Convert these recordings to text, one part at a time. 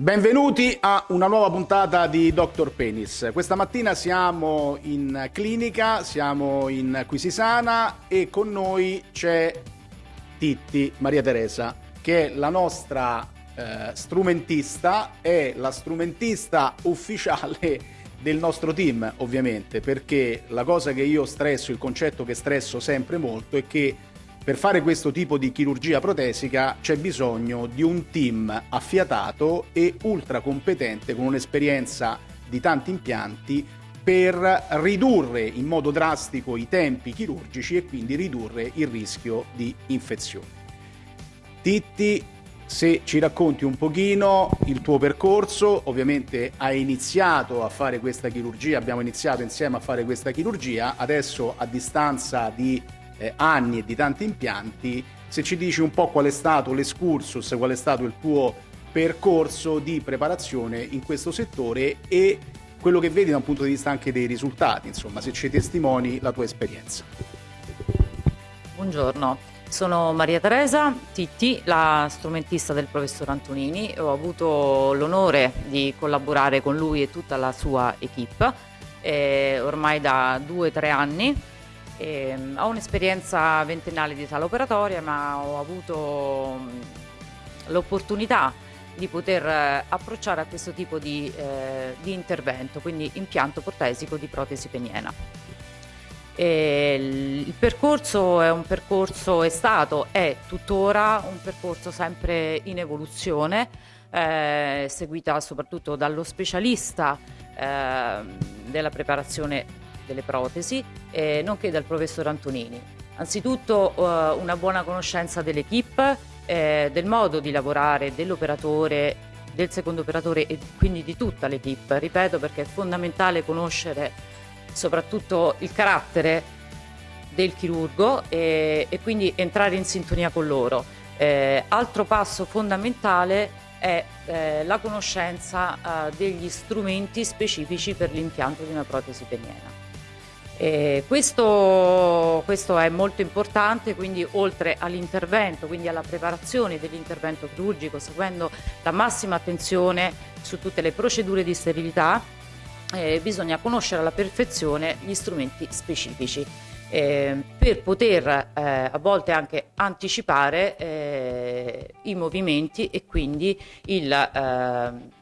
Benvenuti a una nuova puntata di Dr. Penis. Questa mattina siamo in clinica, siamo in Quisisana e con noi c'è Titti Maria Teresa, che è la nostra eh, strumentista, è la strumentista ufficiale del nostro team, ovviamente, perché la cosa che io stresso, il concetto che stresso sempre molto è che per fare questo tipo di chirurgia protesica c'è bisogno di un team affiatato e ultra competente con un'esperienza di tanti impianti per ridurre in modo drastico i tempi chirurgici e quindi ridurre il rischio di infezione. Titti, se ci racconti un pochino il tuo percorso, ovviamente hai iniziato a fare questa chirurgia, abbiamo iniziato insieme a fare questa chirurgia, adesso a distanza di eh, anni e di tanti impianti, se ci dici un po' qual è stato l'escursus, qual è stato il tuo percorso di preparazione in questo settore e quello che vedi da un punto di vista anche dei risultati, insomma, se ci testimoni la tua esperienza. Buongiorno, sono Maria Teresa Titti, la strumentista del professor Antonini. Ho avuto l'onore di collaborare con lui e tutta la sua equip eh, ormai da due o tre anni e, ehm, ho un'esperienza ventennale di sala operatoria ma ho avuto l'opportunità di poter eh, approcciare a questo tipo di, eh, di intervento, quindi impianto protesico di protesi peniena. E il percorso è un percorso, è stato, è tuttora un percorso sempre in evoluzione, eh, seguita soprattutto dallo specialista eh, della preparazione delle protesi, eh, nonché dal professor Antonini. Anzitutto eh, una buona conoscenza dell'equipe, eh, del modo di lavorare dell'operatore, del secondo operatore e quindi di tutta l'equipe, ripeto perché è fondamentale conoscere soprattutto il carattere del chirurgo e, e quindi entrare in sintonia con loro. Eh, altro passo fondamentale è eh, la conoscenza eh, degli strumenti specifici per l'impianto di una protesi peniena. Eh, questo, questo, è molto importante, quindi oltre all'intervento, quindi alla preparazione dell'intervento chirurgico, seguendo la massima attenzione su tutte le procedure di sterilità, eh, bisogna conoscere alla perfezione gli strumenti specifici eh, per poter eh, a volte anche anticipare eh, i movimenti e quindi il eh,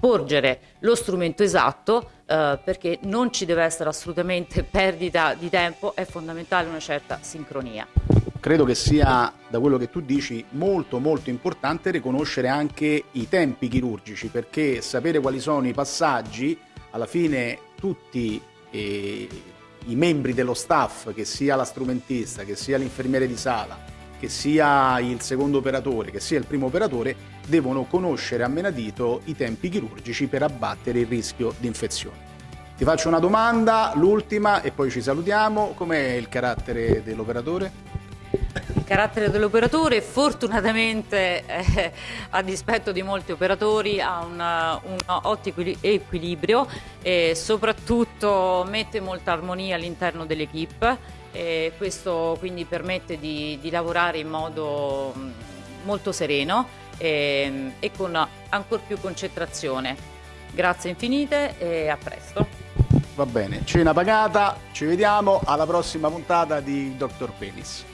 porgere lo strumento esatto eh, perché non ci deve essere assolutamente perdita di tempo, è fondamentale una certa sincronia. Credo che sia, da quello che tu dici, molto molto importante riconoscere anche i tempi chirurgici perché sapere quali sono i passaggi, alla fine tutti eh, i membri dello staff, che sia la strumentista, che sia l'infermiere di sala, che sia il secondo operatore, che sia il primo operatore, devono conoscere a menadito i tempi chirurgici per abbattere il rischio di infezione. Ti faccio una domanda, l'ultima, e poi ci salutiamo. Com'è il carattere dell'operatore? Il carattere dell'operatore fortunatamente eh, a dispetto di molti operatori ha un, un ottimo equilibrio e soprattutto mette molta armonia all'interno dell'equipe e questo quindi permette di, di lavorare in modo mm, molto sereno e, e con ancora più concentrazione. Grazie infinite e a presto. Va bene, cena pagata, ci vediamo alla prossima puntata di Dr. Penis.